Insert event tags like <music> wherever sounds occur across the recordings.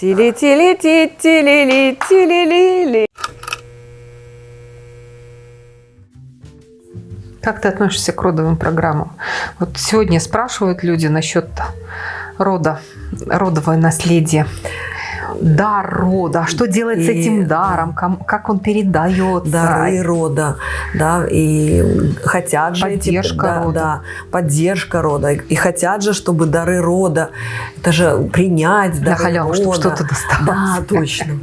Тили-тили-ти, тили-ли, тили-ли-ли. Как ты относишься к родовым программам? Вот сегодня спрашивают люди насчет рода, родовое наследие дар рода, что делать и, с этим даром, как он передается. Дары рода, да, и хотят же... Поддержка эти, да, рода. Да, поддержка рода. И хотят же, чтобы дары рода, это же принять дары На халяву, рода. чтобы что-то досталось. Да, точно.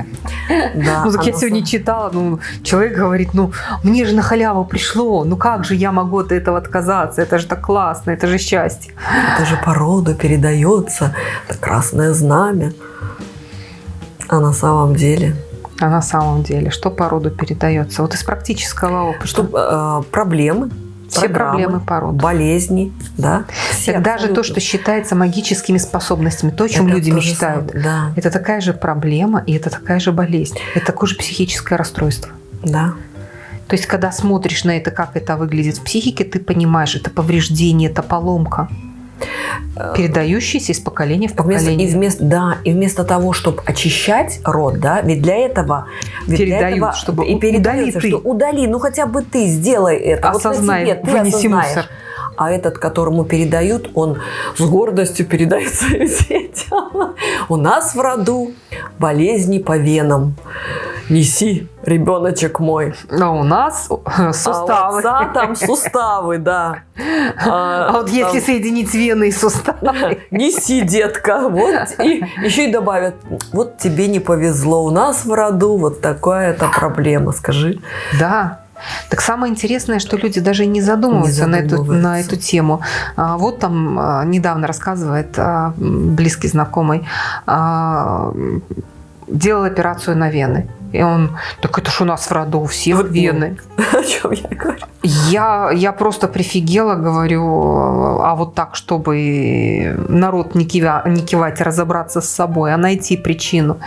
Да, <laughs> ну, так я сегодня читала, ну, человек говорит, ну, мне же на халяву пришло, ну, как же я могу от этого отказаться? Это же так классно, это же счастье. Это же по роду передается, это красное знамя. А на самом деле? А на самом деле, что по роду передается? Вот из практического опыта. Что, э, проблемы, все проблемы по роду. Болезни, да. Все это даже то, что считается магическими способностями, то, о чем это люди мечтают. Самое, да. Это такая же проблема и это такая же болезнь. Это такое же психическое расстройство. Да. То есть, когда смотришь на это, как это выглядит в психике, ты понимаешь, это повреждение, это поломка. Передающийся из поколения в поколение. Вместо, и вместо, да, и вместо того, чтобы очищать род, да, ведь для этого... Ведь Передают, для этого, чтобы и передается, удали что ты. удали, ну хотя бы ты сделай это. Осознай, вот тебе, ты вынеси мусор. А этот, которому передают, он с гордостью передает своим детям. У нас в роду болезни по венам. Неси, ребеночек мой. А у нас <laughs> суставы. А отца там суставы, да. <laughs> А, а вот там... если соединить вены и суставы. <laughs> Неси, детка. Вот. И еще и добавят, вот тебе не повезло. У нас в роду вот такая-то проблема, скажи. Да. Так самое интересное, что люди даже не задумываются, не задумываются. На, эту, на эту тему. А, вот там а, недавно рассказывает а, близкий знакомый, делал операцию на вены. И он, так это ж у нас в роду у всех вот, вены. <laughs> О чем я говорю? Я, я просто прифигела, говорю, а вот так, чтобы народ не, кива, не кивать, разобраться с собой, а найти причину.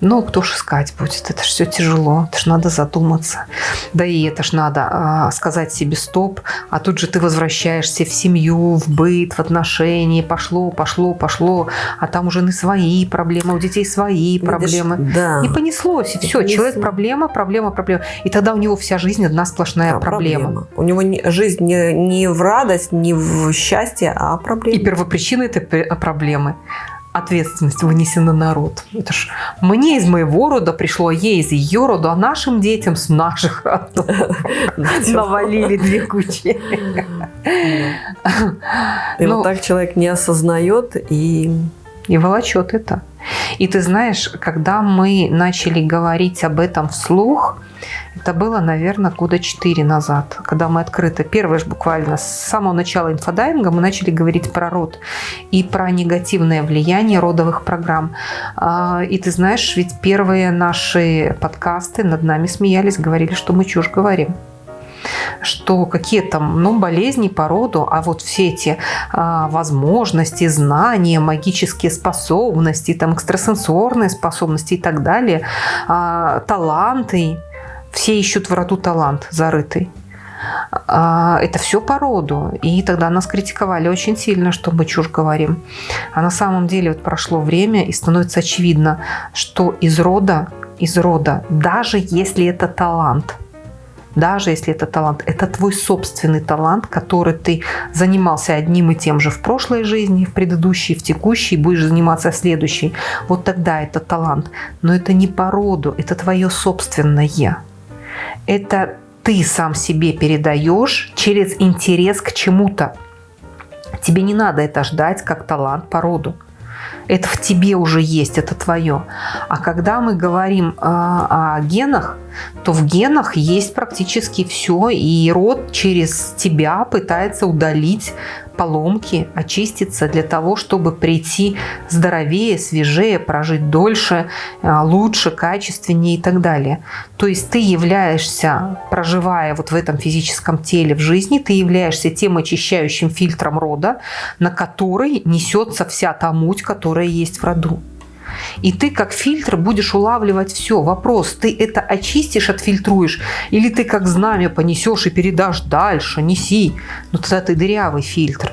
Ну, кто ж искать будет? Это ж все тяжело, это ж надо задуматься. Да и это ж надо а, сказать себе стоп, а тут же ты возвращаешься в семью, в быт, в отношения, пошло, пошло, пошло, а там у жены свои проблемы, у детей свои Видишь, проблемы. Да. И понеслось, и все, понесло. человек проблема, проблема, проблема. И тогда у него вся жизнь одна сплошная да, проблема. проблема. У него не, жизнь не, не в радость, не в счастье, а проблема. И первопричина этой проблемы ответственность вынесена на народ. Это ж мне из моего рода пришло, ей из ее рода, а нашим детям с наших родов навалили две кучи. И вот ну, так человек не осознает и... И волочет это. И ты знаешь, когда мы начали говорить об этом вслух, это было, наверное, года четыре назад, когда мы открыто, первое же буквально с самого начала инфодайинга мы начали говорить про род и про негативное влияние родовых программ. А, и ты знаешь, ведь первые наши подкасты над нами смеялись, говорили, что мы чушь говорим что какие там ну, болезни по роду, а вот все эти а, возможности, знания, магические способности, там, экстрасенсорные способности и так далее, а, таланты, все ищут в роду талант зарытый. А, это все по роду. И тогда нас критиковали очень сильно, что мы чушь говорим. А на самом деле вот прошло время, и становится очевидно, что из рода, из рода, даже если это талант – даже если это талант, это твой собственный талант, который ты занимался одним и тем же в прошлой жизни, в предыдущей, в текущей, будешь заниматься в следующей. Вот тогда это талант. Но это не по роду, это твое собственное. Это ты сам себе передаешь через интерес к чему-то. Тебе не надо это ждать как талант по роду. Это в тебе уже есть, это твое. А когда мы говорим о, о генах, то в генах есть практически все, и род через тебя пытается удалить поломки, очиститься для того, чтобы прийти здоровее, свежее, прожить дольше, э, лучше, качественнее и так далее. То есть ты являешься, проживая вот в этом физическом теле в жизни, ты являешься тем очищающим фильтром рода, на который несется вся та муть, которая есть в роду. И ты как фильтр будешь улавливать все. Вопрос, ты это очистишь, отфильтруешь, или ты как знамя понесешь и передашь дальше, неси. Но тогда ты дырявый фильтр.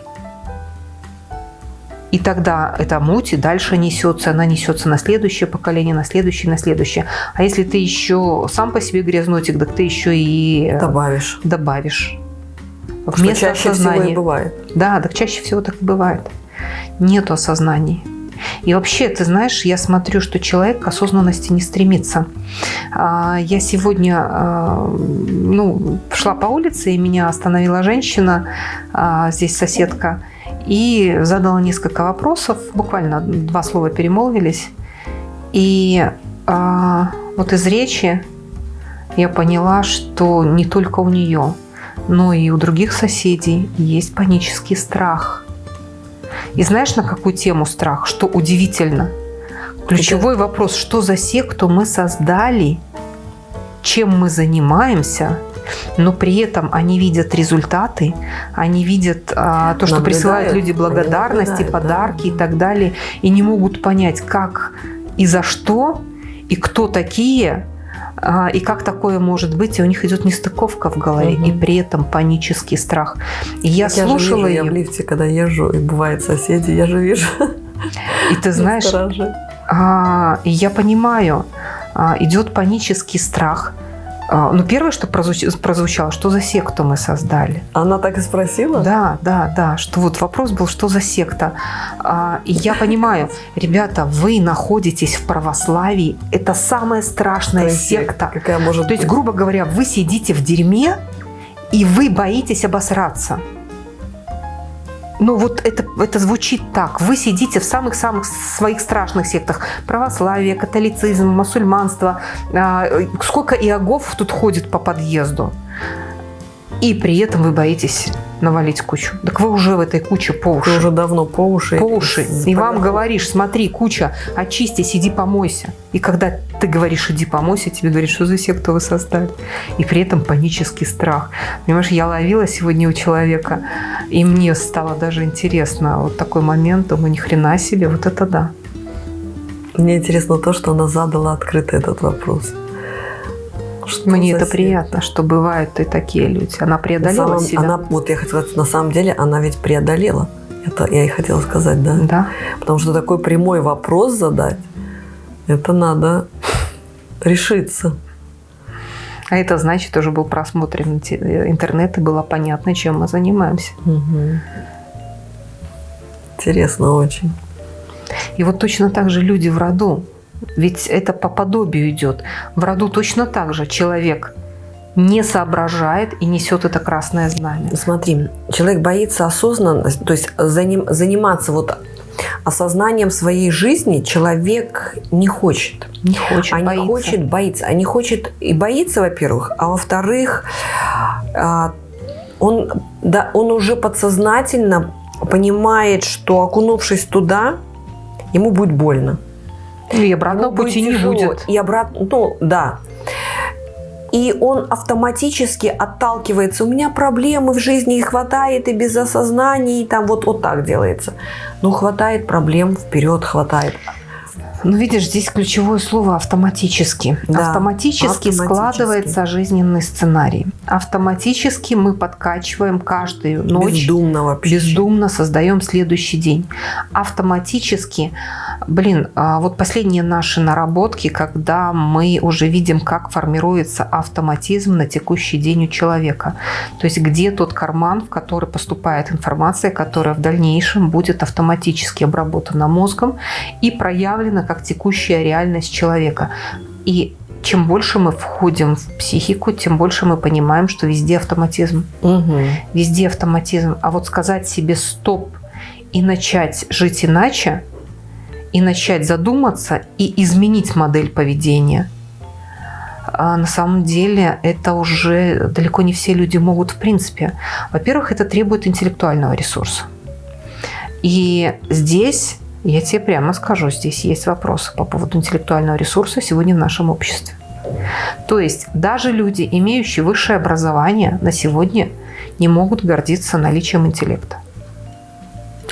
И тогда эта муть дальше несется, она несется на следующее поколение, на следующее, на следующее. А если ты еще сам по себе грязнотик, так ты еще и э, Добавишь. добавишь. Что чаще всего и бывает. Да, так чаще всего так и бывает. Нету осознаний. И вообще, ты знаешь, я смотрю, что человек к осознанности не стремится. А, Я сегодня а, ну, шла по улице, и меня остановила женщина, а, здесь соседка, и задала несколько вопросов, буквально два слова перемолвились. И вот из речи я поняла, что не только у нее, но и у других соседей есть панический страх. И знаешь, на какую тему страх? Что удивительно. Ключевой вопрос, что за секту мы создали, чем мы занимаемся, но при этом они видят результаты, они видят а, то, что Наблюдают, присылают люди благодарности, подарки да. и так далее, и не могут понять, как и за что, и кто такие, и как такое может быть, и у них идет нестыковка в голове, Мгм. и при этом панический страх. И я Так же слушала вижу, я в лифте, когда езжу, и бывают соседи, я же вижу. и ты <laughs> знаешь. А, я понимаю, а, идет панический страх. А, Ну, первое, что прозвуч- прозвучало, что за секту мы создали. Она так и спросила? Да, да, да, что вот вопрос был, что за секта. А, И я понимаю, <laughs> ребята, вы находитесь в православии, это самая страшная секта. Какая может То есть, грубо говоря, вы сидите в дерьме, и вы боитесь обосраться. Ну вот это, это звучит так. Вы сидите в самых-самых своих страшных сектах. Православие, католицизм, мусульманство. А, Сколько иогов тут ходит по подъезду. И при этом вы боитесь навалить кучу. Так вы уже в этой куче по Ты уши. уже давно по уши. По уши. С- И вам говоришь, смотри, куча, очистись, иди помойся. И когда ты говоришь, иди помойся, тебе говорят, что за секту вы создали. И при этом панический страх. Понимаешь, я ловила сегодня у человека, и мне стало даже интересно. Вот такой момент, думаю, ни хрена себе, вот это да. Мне интересно то, что она задала открыто этот вопрос. Что Мне это приятно, что бывают и такие люди. Она На преодолела самом- себя. Она, вот я хотела сказать, на самом деле она ведь преодолела. Это я и хотела сказать, да. Да. Потому что такой прямой вопрос задать, это надо решиться. А это значит, уже был просмотрен инте- интернет, и было понятно, чем мы занимаемся. Мгм. Интересно очень. И вот точно так же люди в роду. Ведь это по подобию идет. В роду точно так же человек не соображает и несет это красное знамя. Смотри, человек боится осознанно, то есть заним- заниматься вот осознанием своей жизни человек не хочет. Не хочет, а не боится. хочет, боится. А не хочет и боится, во-первых, а во-вторых, а, он, да, он уже подсознательно понимает, что окунувшись туда, ему будет больно. И обратного Ему будет пути не будет. И обратно, ну, да. И он автоматически отталкивается. У меня проблемы в жизни, и хватает, и без осознания, и там вот, вот так делается. Ну, хватает проблем, вперед хватает. Ну, видишь, здесь ключевое слово автоматически. Да, автоматически, автоматически. складывается жизненный сценарий. Автоматически мы подкачиваем каждую ночь. Бездумно вообще. бездумно создаем следующий день. Автоматически, блин, а вот последние наши наработки, когда мы уже видим, как формируется автоматизм на текущий день у человека. То есть где тот карман, в который поступает информация, которая в дальнейшем будет автоматически обработана мозгом и проявлена как текущая реальность человека. И чем больше мы входим в психику, тем больше мы понимаем, что везде автоматизм Мгм. везде автоматизм. А вот сказать себе стоп и начать жить иначе, и начать задуматься и изменить модель поведения, а на самом деле это уже далеко не все люди могут в принципе. Во-первых, это требует интеллектуального ресурса. И здесь, я тебе прямо скажу, здесь есть вопросы по поводу интеллектуального ресурса сегодня в нашем обществе. То есть даже люди, имеющие высшее образование, на сегодня не могут гордиться наличием интеллекта.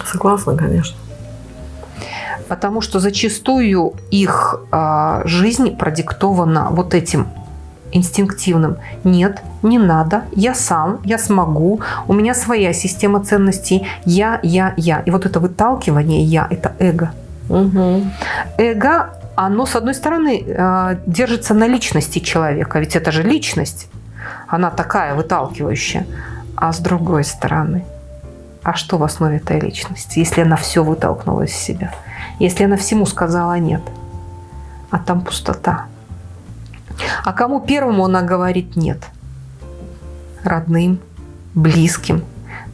Согласна, конечно. Потому что зачастую их а, жизнь продиктована вот этим. Инстинктивным. Нет, не надо, я сам, я смогу, у меня своя система ценностей, я, я, я. И вот это выталкивание «я» – это эго. Угу. Эго, оно, с одной стороны, э, держится на личности человека, ведь это же личность, она такая выталкивающая. А с другой стороны, а что в основе этой личности, если она все вытолкнула из себя? Если она всему сказала «нет», а там пустота. А кому первому она говорит «нет»? Родным, близким,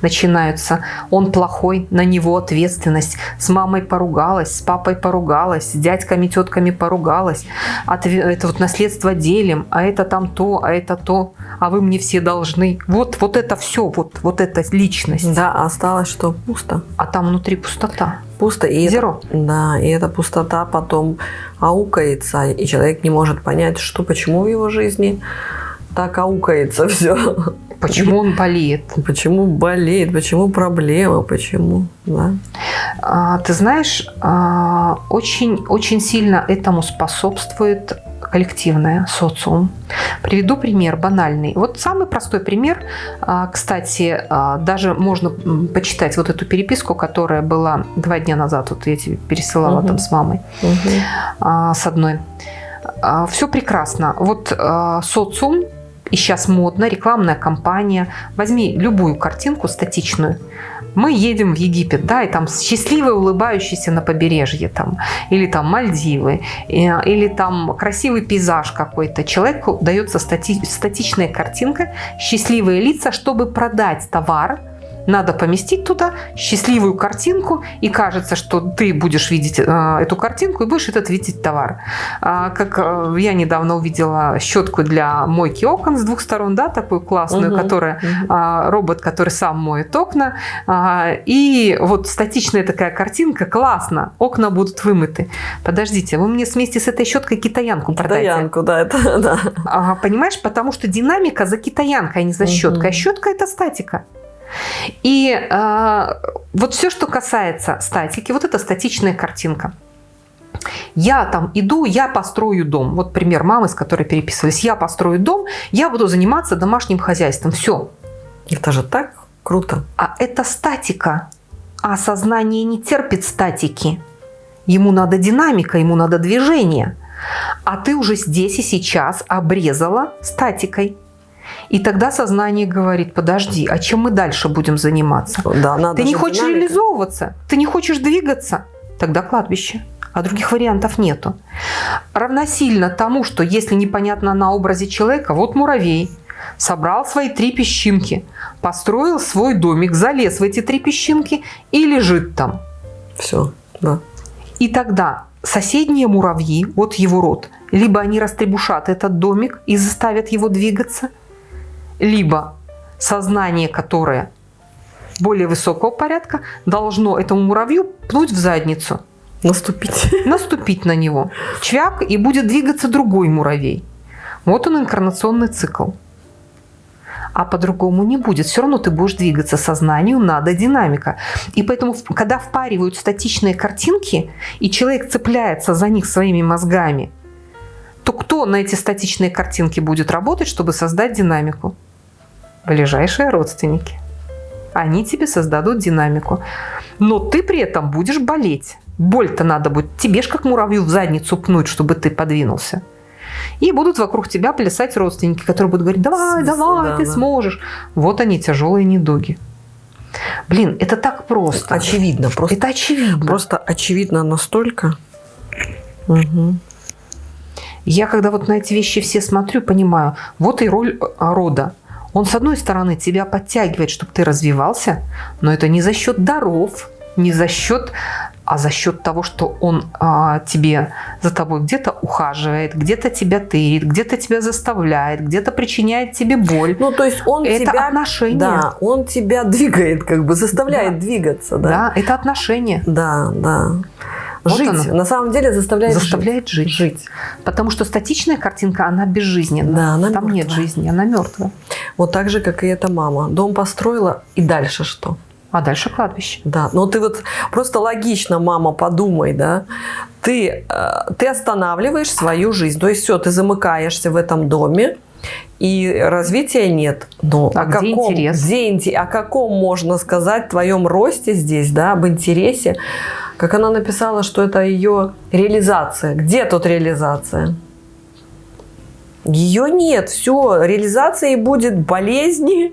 начинаются. Он плохой, на него ответственность. С мамой поругалась, с папой поругалась, с дядьками, тетками поругалась. Это вот наследство делим, а это там то, а это то, а вы мне все должны. Вот, вот это все, вот, вот эта личность. Да, осталось что? Пусто. А там внутри пустота. Пусто. И Зеро. Это, да, и эта пустота потом аукается, и человек не может понять, что, почему в его жизни так аукается все. Почему он болеет? Почему болеет? Почему проблема? Почему? Да? А, ты знаешь, а, очень, очень сильно этому способствует коллективное, социум. Приведу пример банальный. Вот самый простой пример. А, кстати, а, даже можно почитать вот эту переписку, которая была два дня назад. Вот я тебе пересылала угу. там с мамой. Угу. С одной. Все прекрасно. Вот социум и сейчас модно, рекламная кампания. Возьми любую картинку статичную. Мы едем в Египет, да, и там счастливые, улыбающиеся на побережье, там, или там Мальдивы, или там красивый пейзаж какой-то. Человеку дается стати статичная картинка, счастливые лица, чтобы продать товар, надо поместить туда счастливую картинку, и кажется, что ты будешь видеть э, эту картинку и будешь этот видеть товар. А, как э, я недавно увидела щетку для мойки окон с двух сторон, да, такую классную, угу, которая угу. робот, который сам моет окна. А, и вот статичная такая картинка, классно, окна будут вымыты. Подождите, вы мне вместе с этой щеткой китаянку продайте. Китаянку, да, это <laughs> да. Понимаешь, потому что динамика за китаянкой, а не за щеткой. Угу. А щетка это статика. И э, вот все, что касается статики, вот это статичная картинка. Я там иду, я построю дом. Вот пример мамы, с которой переписывались. Я построю дом, я буду заниматься домашним хозяйством. Все. Это же так круто. А это статика. А сознание не терпит статики. Ему надо динамика, ему надо движение. А ты уже здесь и сейчас обрезала статикой. И тогда сознание говорит, подожди, а чем мы дальше будем заниматься? Да, надо ты не хочешь динамика. реализовываться, ты не хочешь двигаться, тогда кладбище. А других вариантов нету. Равносильно тому, что если непонятно на образе человека, вот муравей, собрал свои три песчинки, построил свой домик, залез в эти три песчинки и лежит там. Все, да. И тогда соседние муравьи, вот его род, либо они растребушат этот домик и заставят его двигаться – либо сознание, которое более высокого порядка, должно этому муравью пнуть в задницу. Наступить. <laughs> Наступить на него. Чвяк, и будет двигаться другой муравей. Вот он инкарнационный цикл. А по-другому не будет. Все равно ты будешь двигаться сознанию, надо динамика. И поэтому, когда впаривают статичные картинки, и человек цепляется за них своими мозгами, то кто на эти статичные картинки будет работать, чтобы создать динамику? Ближайшие родственники. Они тебе создадут динамику. Но ты при этом будешь болеть. Боль-то надо будет тебе ж как муравью в задницу пнуть, чтобы ты подвинулся. И будут вокруг тебя плясать родственники, которые будут говорить, давай, давай, да, ты да. сможешь. Вот они, тяжелые недуги. Блин, это так просто. Очевидно. Просто, это очевидно. Просто очевидно настолько. Угу. Я когда вот на эти вещи все смотрю, понимаю, вот и роль а, рода. Он, с одной стороны, тебя подтягивает, чтобы ты развивался, но это не за счет даров, не за счет, а за счет того, что он а, тебе за тобой где-то ухаживает, где-то тебя тырит, где-то тебя заставляет, где-то причиняет тебе боль. Ну, то есть он это тебя... отношения. Да, он тебя <laughs> двигает, как бы заставляет да. двигаться. Да? да, это отношения. Да, да. Вот жить. Оно. На самом деле заставляет, заставляет жить. жить. Потому что статичная картинка, она безжизненна. Да, она Там мертвая. нет жизни, она мертвая. Вот так же, как и эта мама. Дом построила, и дальше что? А дальше кладбище. Да, но ты вот просто логично, мама, подумай, да, ты, э, ты останавливаешь свою жизнь. То есть все, ты замыкаешься в этом доме, и развития нет. Но А о где каком, интерес? где о каком можно сказать твоем росте здесь, да, об интересе? Как она написала, что это ее реализация. Где тут реализация? Ее нет, все, реализацией будет болезни,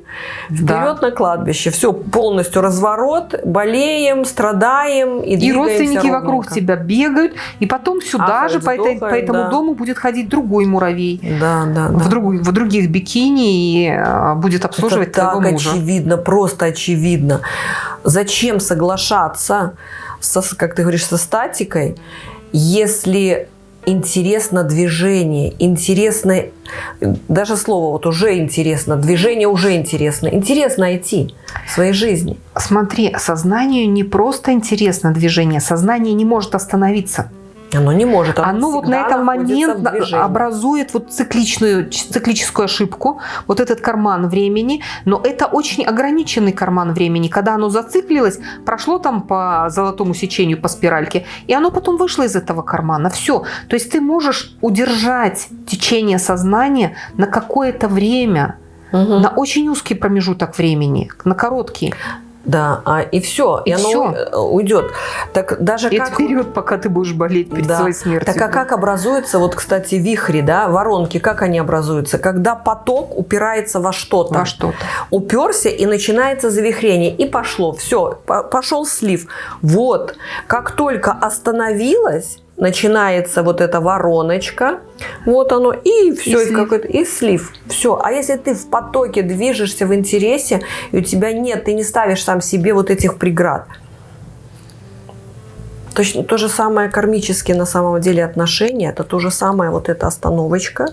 вперед Да. на кладбище. Все, полностью разворот, болеем, страдаем и, И родственники вокруг ровненько. тебя бегают, и потом сюда Ахают, же по, этой- по этому да. дому будет ходить другой муравей. Да, да, да. В, другу- в других бикини и а, будет обслуживать Это твоего так мужа. очевидно, просто очевидно. Зачем соглашаться, со, как ты говоришь, со статикой, если интересно движение, интересно, даже слово вот уже интересно, движение уже интересно. Интересно идти в своей жизни. Смотри, сознанию не просто интересно движение, сознание не может остановиться. Оно не может. Оно вот на находится момент образует вот цикличную, циклическую ошибку, вот этот карман времени, но это очень ограниченный карман времени. Когда оно зациклилось, прошло там по золотому сечению, по спиральке, и оно потом вышло из этого кармана. Все. То есть ты можешь удержать течение сознания на какое-то время, Мгм. на очень узкий промежуток времени, на короткий. Да, а, и все, и, И оно уйдет. Так даже И как... вперед, пока ты будешь болеть перед Да. своей смертью. Так а как образуются, вот, кстати, вихри, да, воронки, как они образуются? Когда поток упирается во что-то. Во что-то. Уперся и начинается завихрение. И пошло. Все, пошел слив. Вот. Как только остановилось, начинается вот эта вороночка, вот оно, и все, и, слив. какой-то, и слив. Все. А если ты в потоке движешься в интересе, и у тебя нет, ты не ставишь сам себе вот этих преград. Точно то же самое кармические на самом деле отношения, это то же самое вот эта остановочка,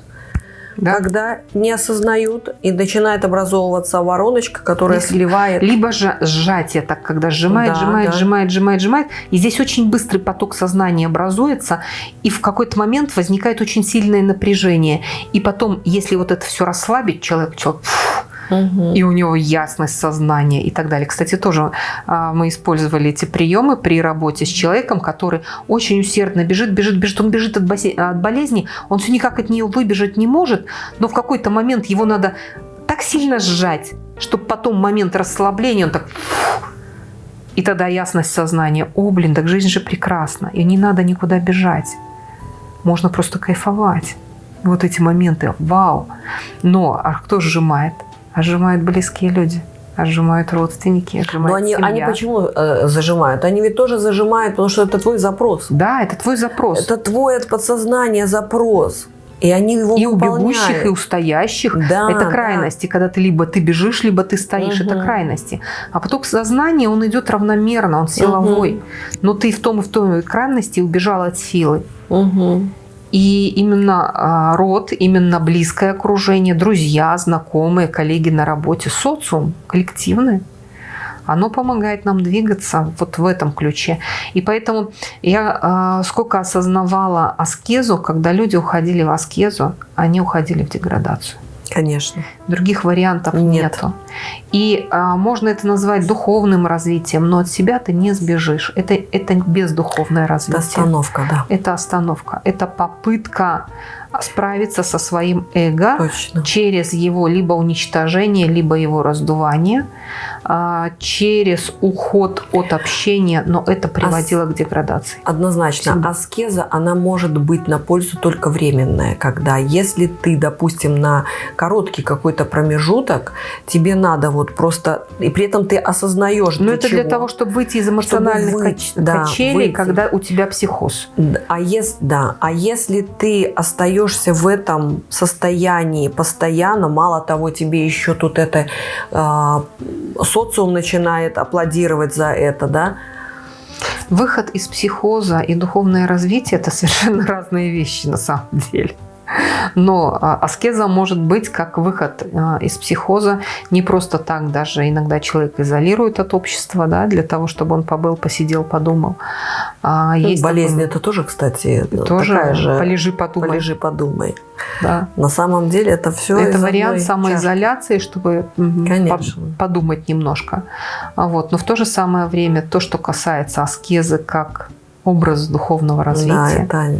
Да? когда не осознают и начинает образовываться вороночка, которая Если- сливает. Либо же сжатие, так когда сжимает, Да, сжимает, да. сжимает, сжимает, сжимает. И здесь очень быстрый поток сознания образуется, и в какой-то момент возникает очень сильное напряжение. И потом, если вот это все расслабить, человек, человек фу, Мгм. и у него ясность сознания и так далее. Кстати, тоже а, мы использовали эти приемы при работе с человеком, который очень усердно бежит, бежит, бежит. Он бежит от, от болезни, он все никак от нее выбежать не может, но в какой-то момент его надо так сильно сжать, чтобы потом момент расслабления, он так... И тогда ясность сознания. О, блин, так жизнь же прекрасна. И не надо никуда бежать. Можно просто кайфовать. Вот эти моменты. Вау. Но а кто сжимает? А сжимают близкие люди. А сжимают родственники. а Но сжимает они, семья. они почему э, зажимают? Они ведь тоже зажимают, потому что это твой запрос. Да, это твой запрос. Это твой от подсознания запрос. И они его и у выполняют. бегущих, и у стоящих. Да, это да. крайности, когда ты либо ты бежишь, либо ты стоишь. Это Мгм. крайности. А поток сознания, он идет равномерно, он силовой. Но ты в том и в той крайности убежал от силы. Мгм. И именно а, род, именно близкое окружение, друзья, знакомые, коллеги на работе, социум, коллективное, оно помогает нам двигаться вот в этом ключе. И поэтому я а, сколько осознавала аскезу, когда люди уходили в аскезу, они уходили в деградацию. Конечно. Других вариантов Нет. нету. И а, можно это назвать духовным развитием, но от себя ты не сбежишь. Это, это бездуховное Это развитие. остановка, да. Это остановка. Это попытка справиться со своим эго Точно. через его либо уничтожение, либо его раздувание, а, через уход от общения, но это приводило к деградации. Однозначно, Всегда. аскеза, она может быть на пользу только временная, когда если ты, допустим, на короткий какой-то промежуток, тебе надо вот просто, и при этом ты осознаешь, Но для это для чего. того, чтобы выйти из эмоциональных выйти, кач- да, качелей, выйти. когда у тебя психоз. А если, да, а если ты остаешься в этом состоянии постоянно, мало того, тебе еще тут это а, социум начинает аплодировать за это, да? Выход из психоза и духовное развитие – это совершенно <laughs> разные вещи на самом деле. Но а, аскеза может быть как выход а, из психоза. Не просто так даже иногда человек изолирует от общества, да, для того, чтобы он побыл, посидел, подумал. А, Ну, есть Болезнь такой- это тоже, кстати, тоже такая же. полежи, подумай. Полежи, подумай. Да. На самом деле это все это вариант самоизоляции, чтобы м, Конечно. по- подумать немножко. А Вот. Но в то же самое время то, что касается аскезы как образ духовного развития, Да, это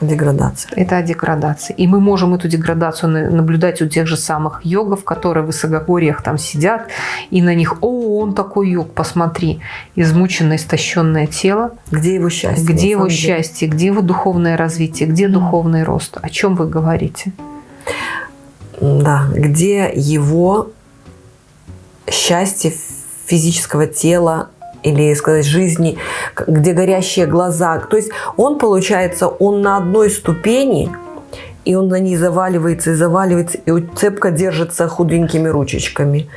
Деградация. Это о деградации. И мы можем эту деградацию на- наблюдать у тех же самых йогов, которые в высокогорьях там сидят, и на них, о, он такой йог, посмотри, измученное, истощенное тело, Где его счастье? где его счастье, где его духовное развитие, где духовный рост, о чем вы говорите? Да, где его счастье физического тела или сказать жизни, где горящие глаза. То есть он, получается, он на одной ступени, и он на ней заваливается и заваливается, и цепко держится худенькими ручечками.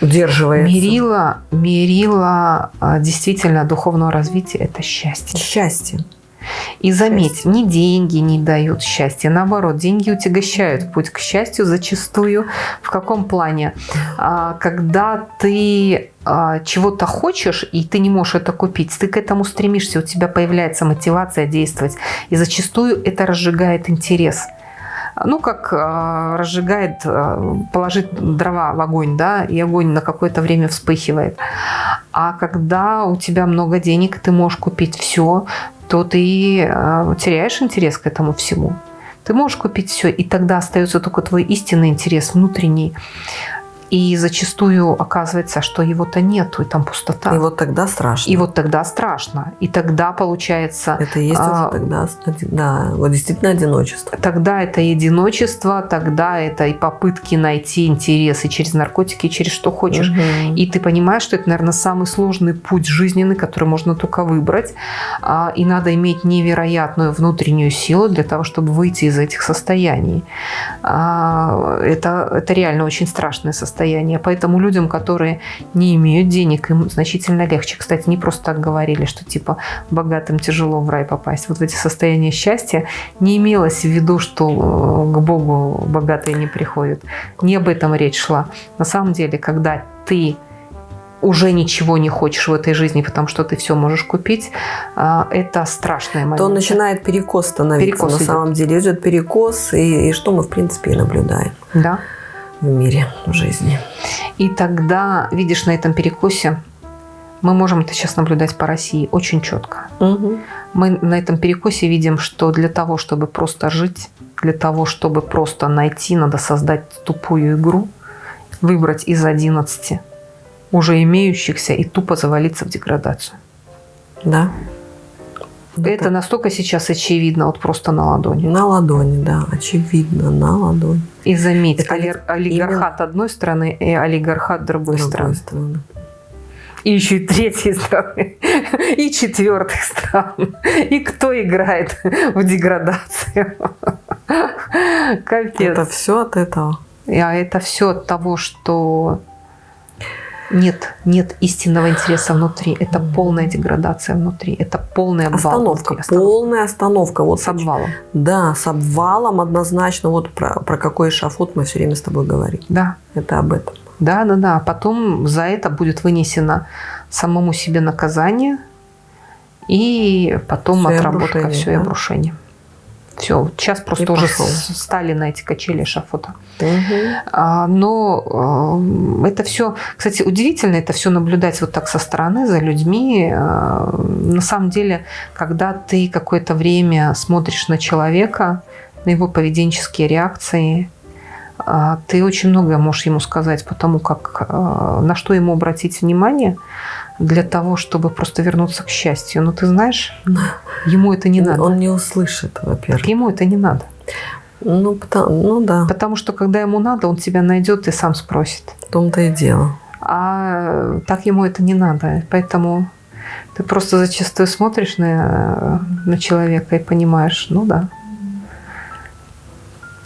Удерживается. Мерила, мерила а, действительно духовного развития – это счастье. Счастье. И заметь, ни деньги не дают счастья, наоборот, деньги утягощают путь к счастью зачастую. В каком плане? А, Когда ты а, чего-то хочешь, и ты не можешь это купить, ты к этому стремишься, у тебя появляется мотивация действовать, и зачастую это разжигает интерес. Ну, как а, разжигает, а, положить дрова в огонь, да, и огонь на какое-то время вспыхивает. А когда у тебя много денег, ты можешь купить все, то ты э, теряешь интерес к этому всему. Ты можешь купить все, и тогда остается только твой истинный интерес внутренний. И зачастую оказывается, что его-то нету, и там пустота. И вот тогда страшно. И вот тогда страшно. И тогда получается... Это и есть а, уже тогда, да, вот действительно одиночество. Тогда это одиночество, тогда это и попытки найти интересы через наркотики, через что хочешь. Мгм. И ты понимаешь, что это, наверное, самый сложный путь жизненный, который можно только выбрать. А, И надо иметь невероятную внутреннюю силу для того, чтобы выйти из этих состояний. А, Это, это реально очень страшное состояние. Поэтому людям, которые не имеют денег, им значительно легче. Кстати, не просто так говорили, что типа богатым тяжело в рай попасть. Вот в эти состояния счастья не имелось в виду, что э, к Богу богатые не приходят. Не об этом речь шла. На самом деле, когда ты уже ничего не хочешь в этой жизни, потому что ты все можешь купить, а, это страшная момент. то начинает перекос становиться Перекос на идет. самом деле. Идет перекос, и, и что мы, в принципе, и наблюдаем Да. В мире, в жизни. И тогда, видишь, на этом перекосе мы можем это сейчас наблюдать по России очень четко. Мы на этом перекосе видим, что для того, чтобы просто жить, для того, чтобы просто найти, надо создать тупую игру, выбрать из 11 уже имеющихся и тупо завалиться в деградацию. Да. Это настолько сейчас очевидно, вот просто на ладони. На ладони, да, очевидно, на ладони. И заметь, Это олер- олигархат одной страны и олигархат другой, другой страны. стороны. И еще и третьей страны, и четвертых стран. И кто играет в деградацию? Капец. Это все от этого. А это все от того, что нет, нет истинного интереса внутри. Это полная деградация внутри. Это полный обвал. Остановка, внутри. Остановка. полная остановка. Вот С обвалом. Да, с обвалом однозначно. Вот про, про какой эшафот мы все время с тобой говорим. Да. Это об этом. Да, да, да. Потом за это будет вынесено самому себе наказание, и потом Всё, и отработка, обрушение, все, и да? обрушение. Все, сейчас просто И уже пошёл. с- стали на эти качели шафота. А, но э, это все, кстати, удивительно это все наблюдать вот так со стороны за людьми. Э, На самом деле, когда ты какое-то время смотришь на человека, на его поведенческие реакции, ты очень многое можешь ему сказать по тому, как, э, на что ему обратить внимание для того, чтобы просто вернуться к счастью. Но ты знаешь, ему это не надо. Он не услышит, во-первых. Ему это не надо. Ну, потому, ну да, Потому что когда ему надо, он тебя найдет и сам спросит. в том-то и дело. А так ему это не надо. Поэтому ты просто зачастую смотришь на, на человека и понимаешь, ну да,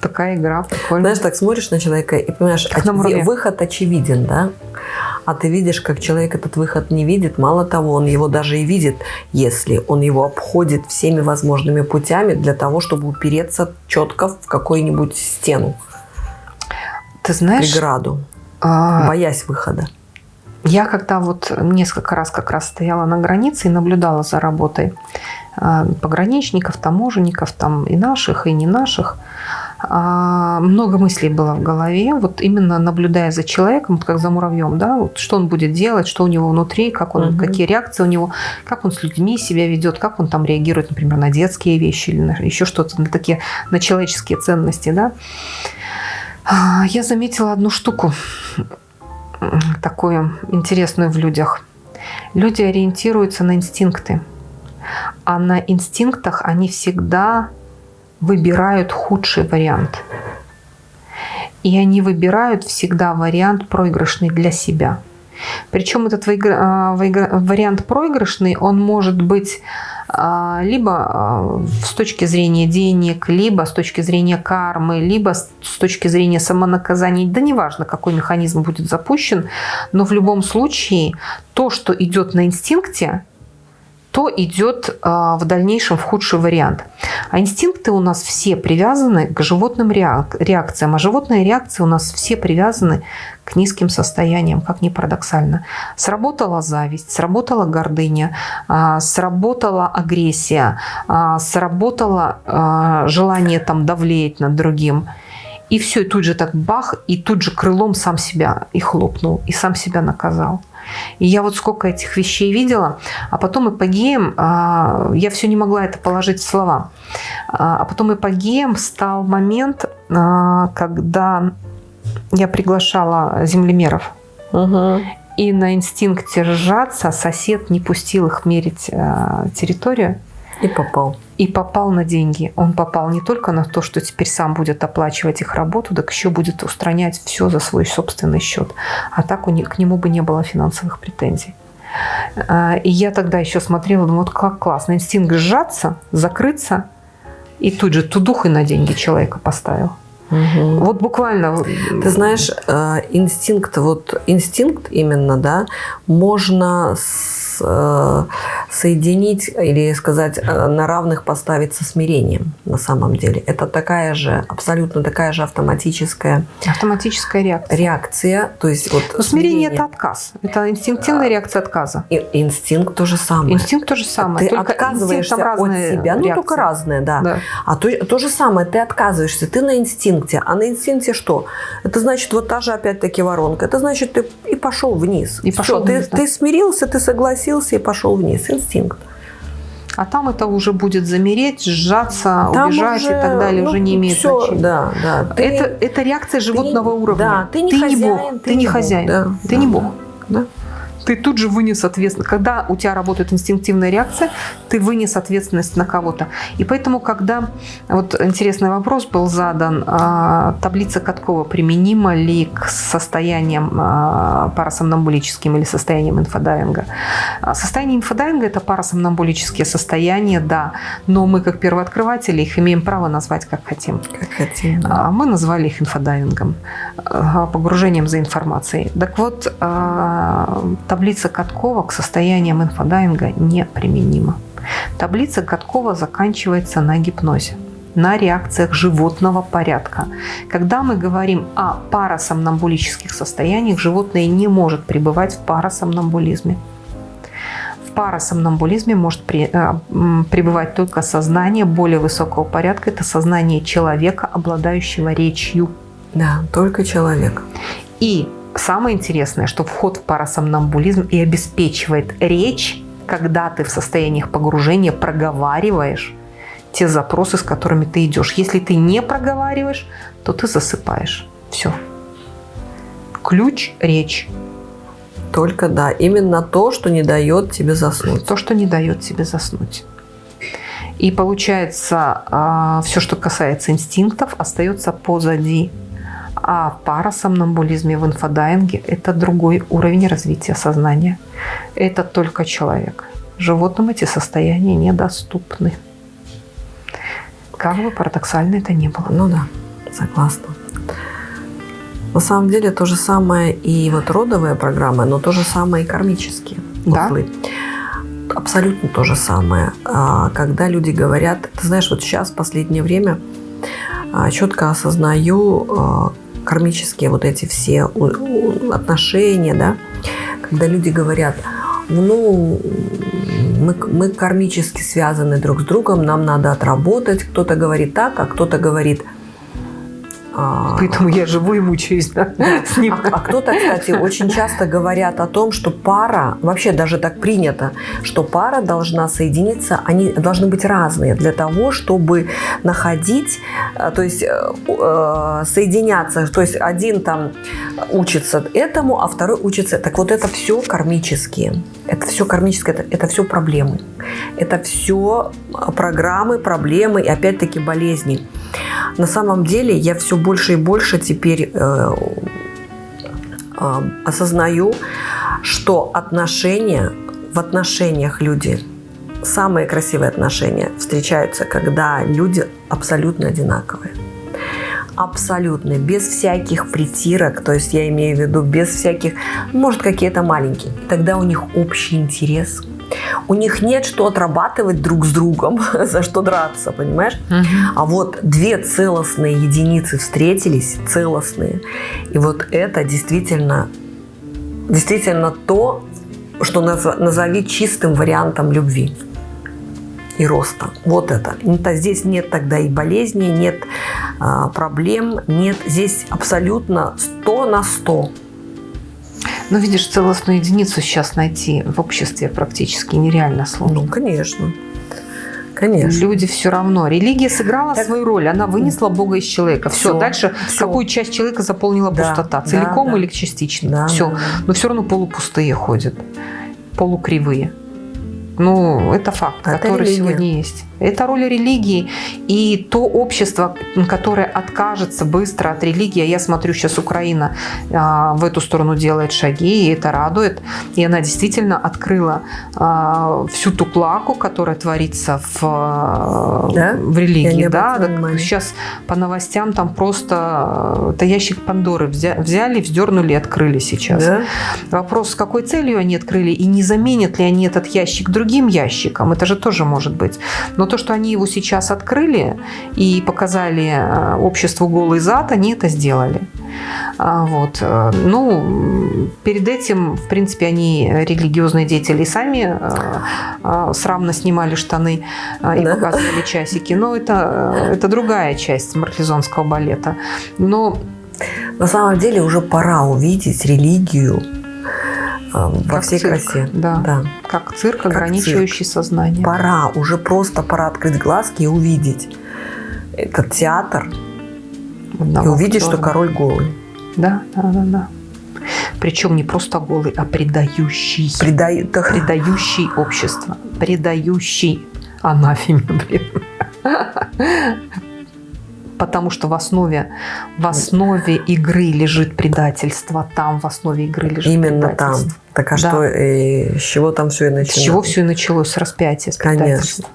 такая игра прикольная. Знаешь, так смотришь на человека и понимаешь, оч- выход очевиден, да? А ты видишь, как человек этот выход не видит. Мало того, он его даже и видит, если он его обходит всеми возможными путями для того, чтобы упереться четко в какую-нибудь стену, Ты знаешь, преграду, а, боясь выхода. я когда вот несколько раз как раз стояла на границе и наблюдала за работой а, пограничников, таможенников, там и наших, и не наших, много мыслей было в голове, вот именно наблюдая за человеком, вот как за муравьем, да, вот что он будет делать, что у него внутри, как он, угу. какие реакции у него, как он с людьми себя ведет, как он там реагирует, например, на детские вещи или на еще что-то, на такие, на человеческие ценности, да. А, я заметила одну штуку такую интересную в людях. Люди ориентируются на инстинкты, а на инстинктах они всегда выбирают худший вариант. И они выбирают всегда вариант проигрышный для себя. Причем этот а, вариант проигрышный, он может быть а, либо а, с точки зрения денег, либо с точки зрения кармы, либо с точки зрения самонаказания. Да неважно, какой механизм будет запущен, но в любом случае то, что идет на инстинкте, то идет а, в дальнейшем в худший вариант. А инстинкты у нас все привязаны к животным реакциям, а животные реакции у нас все привязаны к низким состояниям, как ни парадоксально. Сработала зависть, сработала гордыня, а, сработала агрессия, а, сработало желание там давлеть над другим. И все, и тут же так бах, и тут же крылом сам себя и хлопнул, и сам себя наказал. И я вот сколько этих вещей видела, а потом эпогеем, а, я все не могла это положить в слова, а, а потом эпогеем стал момент, а, когда я приглашала землемеров. Угу. И на инстинкте сжаться сосед не пустил их мерить территорию. И попал. И попал на деньги. Он попал не только на то, что теперь сам будет оплачивать их работу, так еще будет устранять все за свой собственный счет. А так у них, к нему бы не было финансовых претензий. А, и я тогда еще смотрела, думаю, вот как классно. Инстинкт сжаться, закрыться, и тут же тудух и на деньги человека поставил. Угу. Вот буквально. Ты знаешь, э, инстинкт, вот инстинкт именно, да, можно с, э, соединить или сказать э, на равных поставить со смирением на самом деле. Это такая же, абсолютно такая же автоматическая... Автоматическая реакция. Реакция, то есть вот... Но смирение, смирение – это отказ. Это инстинктивная реакция отказа. И, инстинкт то же самое. Инстинкт то же самое. Ты только отказываешься от себя, ну только разные, да. да. А то, то же самое, ты отказываешься, ты на инстинкте. А на инстинкте что? Это значит вот та же опять-таки воронка. Это значит ты и пошел вниз. И Все, пошел вниз, ты, да. ты смирился, ты согласился и пошел вниз. Инстинкт. А там это уже будет замереть, сжаться, там убежать уже, и так далее, ну, уже не имеет все, значения. Да, да. Ты, это, это реакция животного ты, уровня. Да, ты не ты хозяин, не бог, ты, ты не хозяин, да, ты да, не бог. Да ты тут же вынес ответственность. Когда у тебя работает инстинктивная реакция, ты вынес ответственность на кого-то. И поэтому, когда... Вот интересный вопрос был задан. А, таблица Каткова применима ли к состояниям а, парасомнамбулическим или состояниям инфодайвинга? А, состояние инфодайвинга – это парасомнамбулические состояния, да. Но мы, как первооткрыватели, их имеем право назвать как хотим. Как хотим, да. Мы назвали их инфодайвингом, погружением за информацией. Так вот, таблица Каткова к состояниям инфодайинга неприменима. Таблица Каткова заканчивается на гипнозе на реакциях животного порядка. Когда мы говорим о парасомнамбулических состояниях, животное не может пребывать в парасомнамбулизме. В парасомнамбулизме может при, э, пребывать только сознание более высокого порядка. Это сознание человека, обладающего речью. Да, только человек. И Самое интересное, что вход в парасомнамбулизм и обеспечивает речь, когда ты в состояниях погружения проговариваешь те запросы, с которыми ты идешь. Если ты не проговариваешь, то ты засыпаешь. Все. Ключ – речь. Только да, именно то, что не дает тебе заснуть. То, что не дает тебе заснуть. И получается, а, все, что касается инстинктов, остается позади. А в парасомнамбулизме, в инфодайинге – это другой уровень развития сознания. Это только человек. Животным эти состояния недоступны. Как бы парадоксально это ни было. Ну да, согласна. На самом деле то же самое и вот родовая программа, но то же самое и кармические узлы. Да? Абсолютно то же самое. А, когда люди говорят, ты знаешь, вот сейчас, в последнее время, а, четко осознаю, а, кармические вот эти все отношения, да, когда люди говорят, ну, мы, мы кармически связаны друг с другом, нам надо отработать. Кто-то говорит так, а кто-то говорит, А, Поэтому я живу и мучаюсь, да, с ним. А, а кто-то, кстати, очень часто говорят о том, что пара, вообще даже так принято, что пара должна соединиться, они должны быть разные для того, чтобы находить, э, то есть э, э, соединяться, то есть один там учится этому, а второй учится. Так вот это все кармические. Это все кармическое, это, это все проблемы. Это все программы, проблемы и опять-таки болезни. На самом деле я все больше и больше теперь э, э, осознаю, что отношения, в отношениях люди, самые красивые отношения встречаются, когда люди абсолютно одинаковые абсолютно, без всяких притирок, то есть я имею в виду без всяких, может какие-то маленькие. Тогда у них общий интерес, у них нет что отрабатывать друг с другом, <laughs> за что драться, понимаешь? Угу. А вот две целостные единицы встретились, целостные, и вот это действительно, действительно то, что назови чистым вариантом любви и роста. Вот это. это. Здесь нет тогда и болезни, нет а, проблем, нет. Здесь абсолютно 100 на 100. Но видишь, целостную единицу сейчас найти в обществе практически нереально сложно. Ну, конечно. Конечно. Люди все равно. Религия сыграла так, свою роль. Она вынесла Бога из человека. Все. все дальше все. какую часть человека заполнила да, пустота? Целиком да, или частично? Да, все. Да. Но все равно полупустые ходят. Полукривые. Ну, это факт, это который религия. сегодня есть. Это роль религии. И то общество, которое откажется быстро от религии, а я смотрю, сейчас Украина а, в эту сторону делает шаги, и это радует. И она действительно открыла а, всю ту клаку, которая творится в, да? в религии. Да? Так, сейчас по новостям там просто это ящик Пандоры взяли, вздернули и открыли сейчас. Да? Вопрос, с какой целью они открыли, и не заменят ли они этот ящик другим ящиком, это же тоже может быть. Но то, что они его сейчас открыли и показали э, обществу голый зад, они это сделали. А, вот. Э, ну, перед этим, в принципе, они, религиозные деятели, сами э, срамно снимали штаны и да. показывали часики. Но это, это другая часть марлезонского балета. Но на самом деле уже пора увидеть религию во как всей цирк, красе. Да. да. Как цирк, как ограничивающий цирк. сознание. Пора, уже просто пора открыть глазки и увидеть этот театр. Одного и увидеть, что король голый. Да, да, да, да. Причем не просто голый, а предающий. Предаю... Предающий общество. Предающий анафеме, блин потому что в основе, в основе игры лежит предательство, там в основе игры лежит Именно предательство. там. Так а да. что, и, с чего там все и началось? С чего все и началось? С распятия, с Конечно.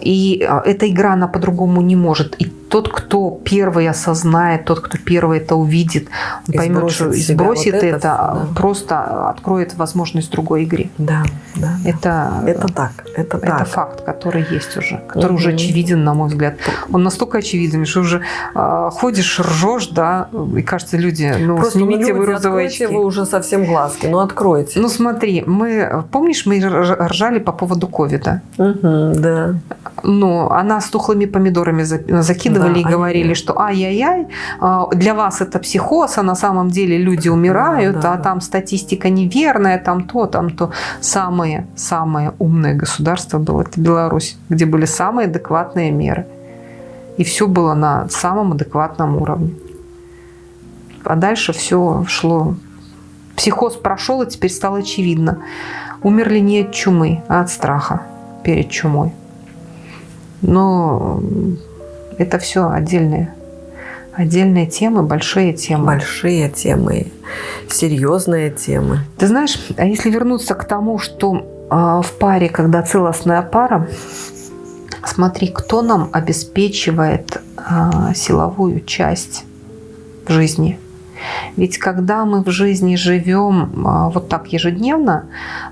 И а, эта игра, она по-другому не может. И тот, кто первый осознает, тот, кто первый это увидит, он поймет, что и сбросит вот это, это да. просто откроет возможность другой игре. Да, да. Это, это так. Это, это так. факт, который есть уже, который угу. уже очевиден, на мой взгляд. Он настолько очевиден, что уже э, ходишь, ржешь, да, и кажется, люди, ну, Просто снимите ну, вы розовые очки. вы уже совсем глазки, ну, откройте. Ну, смотри, мы, помнишь, мы ржали по поводу ковида? Угу, да. Ну, она с тухлыми помидорами закидывали да, и говорили, они... что ай-яй-яй, а, для вас это психоз, а на самом деле люди умирают, да, да, а да. там статистика неверная, там то, там то. Самое, самое умное государство было это Беларусь, где были самые адекватные меры. И все было на самом адекватном уровне. А дальше все шло. Психоз прошел, и теперь стало очевидно. Умерли не от чумы, а от страха перед чумой. Но это все отдельные, отдельные темы, большие темы. Большие темы, серьезные темы. Ты знаешь, а если вернуться к тому, что э, в паре, когда целостная пара, смотри, кто нам обеспечивает э, силовую часть в жизни – ведь когда мы в жизни живем а, вот так ежедневно,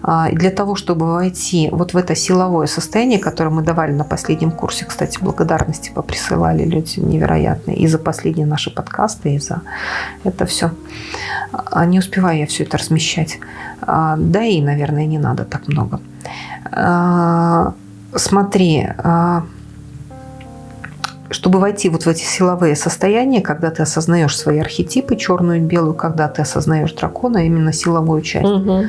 а, для того, чтобы войти вот в это силовое состояние, которое мы давали на последнем курсе, кстати, благодарности поприсылали люди невероятные и за последние наши подкасты, и за это все. А, не успеваю я все это размещать. Да и, наверное, не надо так много. Чтобы войти вот в эти силовые состояния, когда ты осознаешь свои архетипы, черную и белую, когда ты осознаешь дракона, именно силовую часть, Угу.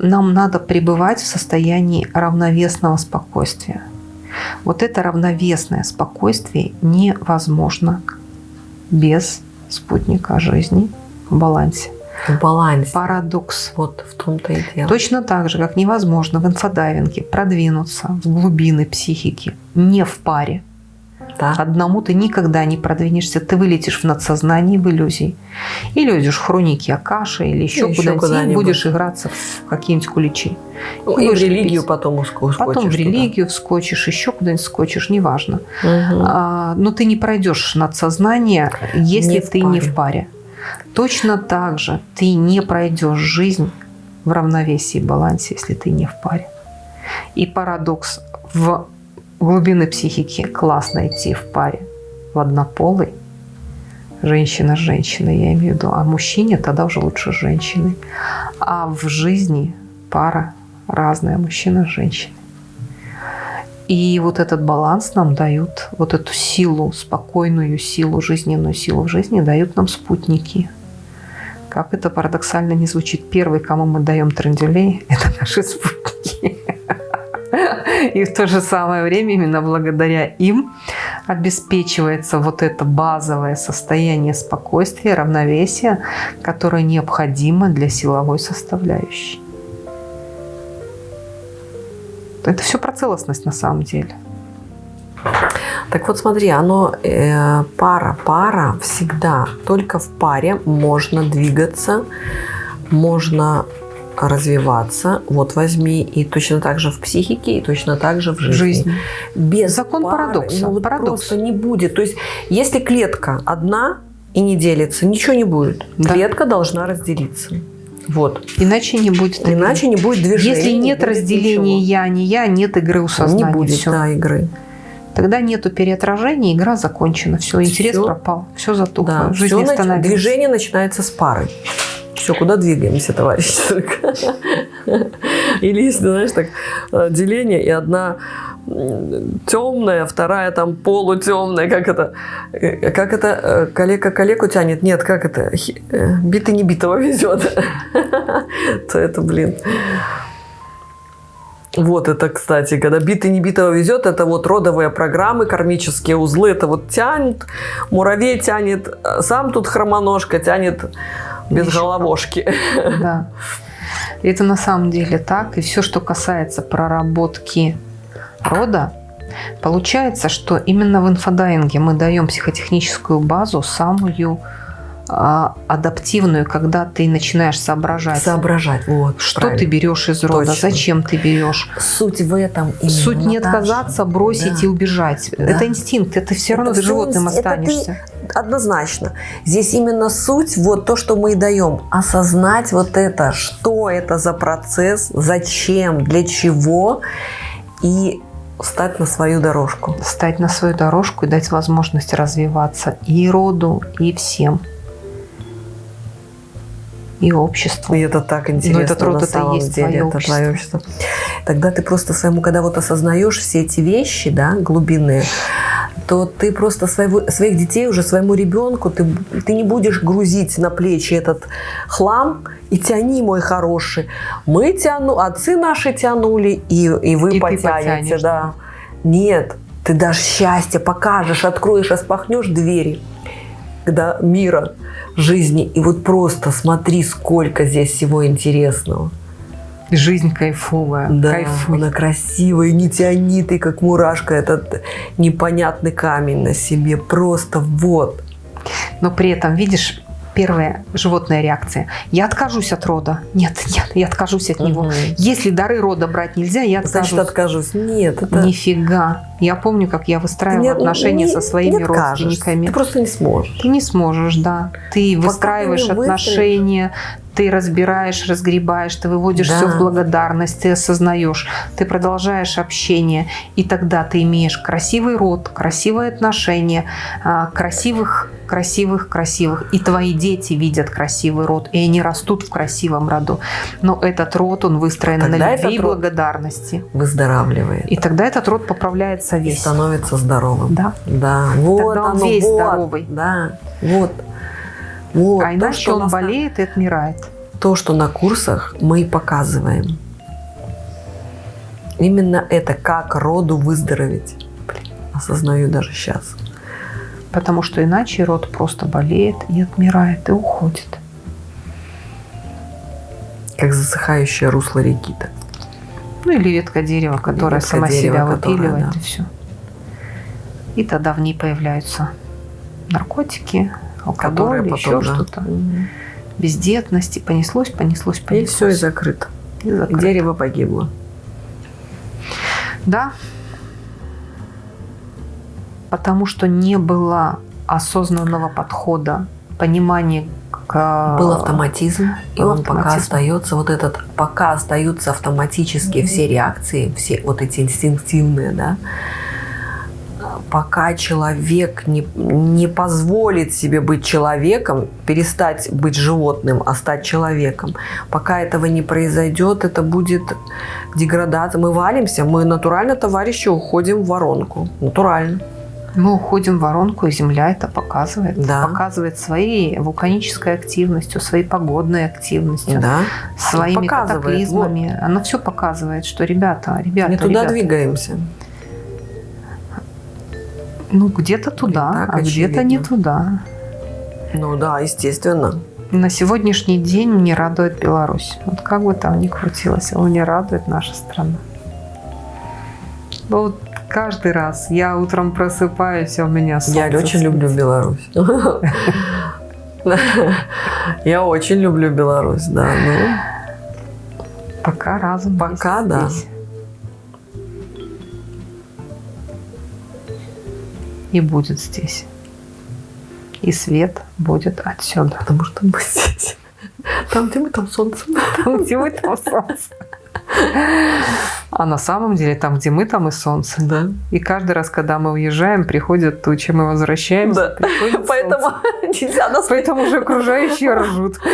нам надо пребывать в состоянии равновесного спокойствия. Вот это равновесное спокойствие невозможно без спутника жизни в балансе. В балансе. Парадокс. Вот в том-то и дело. Точно так же, как невозможно в инфодайвинге продвинуться в глубины психики не в паре. Да. Одному ты никогда не продвинешься, ты вылетишь в надсознание, в иллюзии. Или уйдешь в хроники Акаши, или еще, куда-нибудь, и куда-нибудь. будешь играться в какие-нибудь куличи. Ну, и в религию лепить. потом ускочишь. Потом в туда. религию вскочишь, еще куда-нибудь скочишь, неважно. Мгм. А, но ты не пройдешь надсознание, если Не ты не паре. в паре. Точно так же ты не пройдешь жизнь в равновесии и балансе, если ты не в паре. И парадокс в глубины психики классно идти в паре в однополый, женщина с женщиной, я имею в виду, а мужчине тогда уже лучше с женщиной. А в жизни пара разная, мужчина с женщиной. И вот этот баланс нам дают, вот эту силу, спокойную силу, жизненную силу в жизни дают нам спутники. Как это парадоксально не звучит, первый, кому мы даем трендюлей, <laughs> это наши спутники. И в то же самое время именно благодаря им обеспечивается вот это базовое состояние спокойствия, равновесия, которое необходимо для силовой составляющей. Это все про целостность на самом деле. Так вот смотри, оно э, пара, пара всегда. Только в паре можно двигаться, можно развиваться. Вот возьми и точно так же в психике, и точно так же в жизни. Жизнь. Без Закон пары, парадокса. ну, вот Парадокс. просто не будет. То есть, если клетка одна и не делится, ничего не будет. Да. Клетка должна разделиться. Вот. Иначе не будет. Иначе не будет движения. Если не нет будет разделения ничего. я, не я, нет игры у сознания. не будет Всё. да, игры. Тогда нету переотражения, игра закончена. Все, интерес Всё. пропал. Все затухло. Да, Жизнь всё нач-. Движение начинается с пары. Все, куда двигаемся, товарищи? <laughs> Или если, знаешь, так, э, деление, и одна темная, вторая там полутемная, как это, э, как это, э, калека калеку тянет, нет, как это, битый не битого <laughs> везет, <laughs> то это, блин, вот это, кстати, когда битый не битого везет, это вот родовые программы, кармические узлы, это вот тянет, муравей тянет, сам тут хромоножка тянет без головошки. Да. И Это на самом деле так. И все, что касается проработки рода, получается, что именно в инфодайинге мы даем психотехническую базу, самую адаптивную, когда ты начинаешь соображать, Соображать, вот. что правильно. ты берешь из рода, Точно. зачем ты берешь. Суть в этом. именно, Суть не Наташа. отказаться, бросить Да. и убежать. Да. Это инстинкт, это все равно Это ты животным инст- это ты- останешься. Однозначно. Здесь именно суть, вот то, что мы и даем. Осознать вот это, что это за процесс, зачем, для чего, и встать на свою дорожку. Стать на свою дорожку и дать возможность развиваться и роду, и всем. И обществу. И это так интересно этот род на это самом есть деле, твое это общество. твое общество. Тогда ты просто своему, когда вот осознаешь все эти вещи, да, глубинные, то ты просто своего, своих детей уже своему ребенку, ты, ты не будешь грузить на плечи этот хлам и тяни, мой хороший. Мы тяну, отцы наши тянули, и, и вы И потянете, потянешь, да. Нет, ты дашь счастье, покажешь, откроешь, распахнешь двери когда мира, жизни. И вот просто смотри, сколько здесь всего интересного. Жизнь кайфовая. Да, Кайфуй. она красивая, не тяни ты, как мурашка, этот непонятный камень на себе. Просто вот. Но при этом, видишь, первая животная реакция. Я откажусь от рода. Нет, нет, я откажусь от него. Мгм. Если дары рода брать нельзя, я откажусь. Значит, откажусь. Нет, это... Нифига. Я помню, как я выстраивала не- отношения не- со своими не родственниками. Ты просто не сможешь. Ты не сможешь, да. Ты Пока выстраиваешь ты отношения, ты разбираешь, разгребаешь, ты выводишь Да. все в благодарность, ты осознаешь, ты продолжаешь общение, и тогда ты имеешь красивый род, красивые отношения, а, красивых красивых, красивых. И твои дети видят красивый род, и они растут в красивом роду. Но этот род, он выстроен Тогда на любви и благодарности. Выздоравливает. И тогда этот род поправляется И весь. становится здоровым. Да. Да, вот Тогда он оно, весь вот, здоровый. Да, вот. Вот. а то, иначе что у он болеет и отмирает. то, что на курсах мы и показываем. Именно это, как роду выздороветь. Блин, осознаю даже сейчас. Потому что иначе род просто болеет и отмирает, и уходит. Как засыхающее русло реки-то. Ну или ветка дерева, которая ветка сама дерева, себя которая, выпиливает, да. и все. И тогда в ней появляются наркотики, алкоголь, потом, еще да. что-то. Бездетность, и понеслось, понеслось, И понеслось. все, и закрыто. И закрыто. Дерево погибло. Да. Потому что не было осознанного подхода, понимания к... Был автоматизм, и он пока остается вот этот, пока остаются автоматические все реакции, все вот эти инстинктивные, да, пока человек не, не позволит себе быть человеком, перестать быть животным, а стать человеком, пока этого не произойдет, это будет деградация. Мы валимся, мы натурально, товарищи, уходим в воронку. Натурально. Мы уходим в воронку, и Земля это показывает. Да. Показывает своей вулканической активностью, своей погодной активностью, Да. своими Показывает, катаклизмами. Она все показывает, что ребята, ребята, Не туда ребята, двигаемся. Ну где-то туда, так а где-то не туда. Ну да, естественно. На сегодняшний день мне радует Беларусь. Вот как бы там ни крутилось, а мне радует наша страна. Вот каждый раз я утром просыпаюсь, а у меня солнце Я очень люблю светит. Беларусь. <laughs> Я очень люблю Беларусь, да. Ну, Пока разум Пока да. здесь. И будет здесь. И свет будет отсюда. потому что мы здесь. Там, где мы, там солнце. Там, где мы, там солнце. А на самом деле, там, где мы, там и солнце. Да. И каждый раз, когда мы уезжаем, приходят тучи, мы возвращаемся. Да. приходит Поэтому солнце. нельзя нас Поэтому уже окружающие ржут. <laughs>